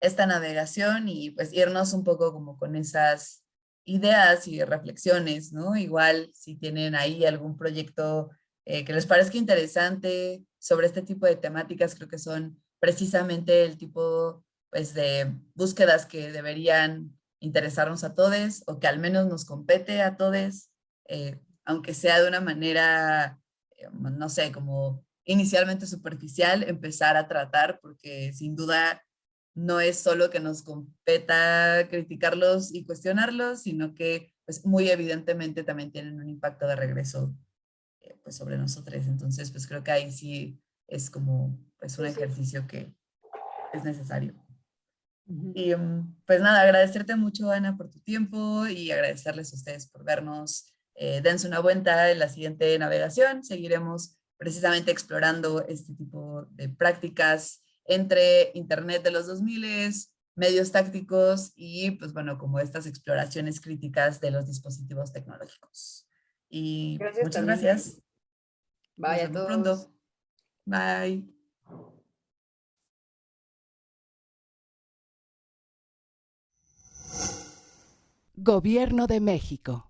esta navegación y pues irnos un poco como con esas ideas y reflexiones, ¿no? Igual si tienen ahí algún proyecto eh, que les parezca interesante sobre este tipo de temáticas, creo que son precisamente el tipo pues, de búsquedas que deberían interesarnos a todos o que al menos nos compete a todos, eh, aunque sea de una manera, eh, no sé, como inicialmente superficial, empezar a tratar, porque sin duda no es solo que nos competa criticarlos y cuestionarlos, sino que pues, muy evidentemente también tienen un impacto de regreso eh, pues, sobre nosotros. Entonces, pues creo que ahí sí es como pues, un ejercicio que es necesario. Y mm, pues nada, agradecerte mucho, Ana, por tu tiempo y agradecerles a ustedes por vernos. Eh, dense una vuelta en la siguiente navegación. Seguiremos precisamente explorando este tipo de prácticas entre Internet de los 2000, medios tácticos y, pues bueno, como estas exploraciones críticas de los dispositivos tecnológicos. Y muchas gracias. Bye a todos. Pronto. Bye. Gobierno de México.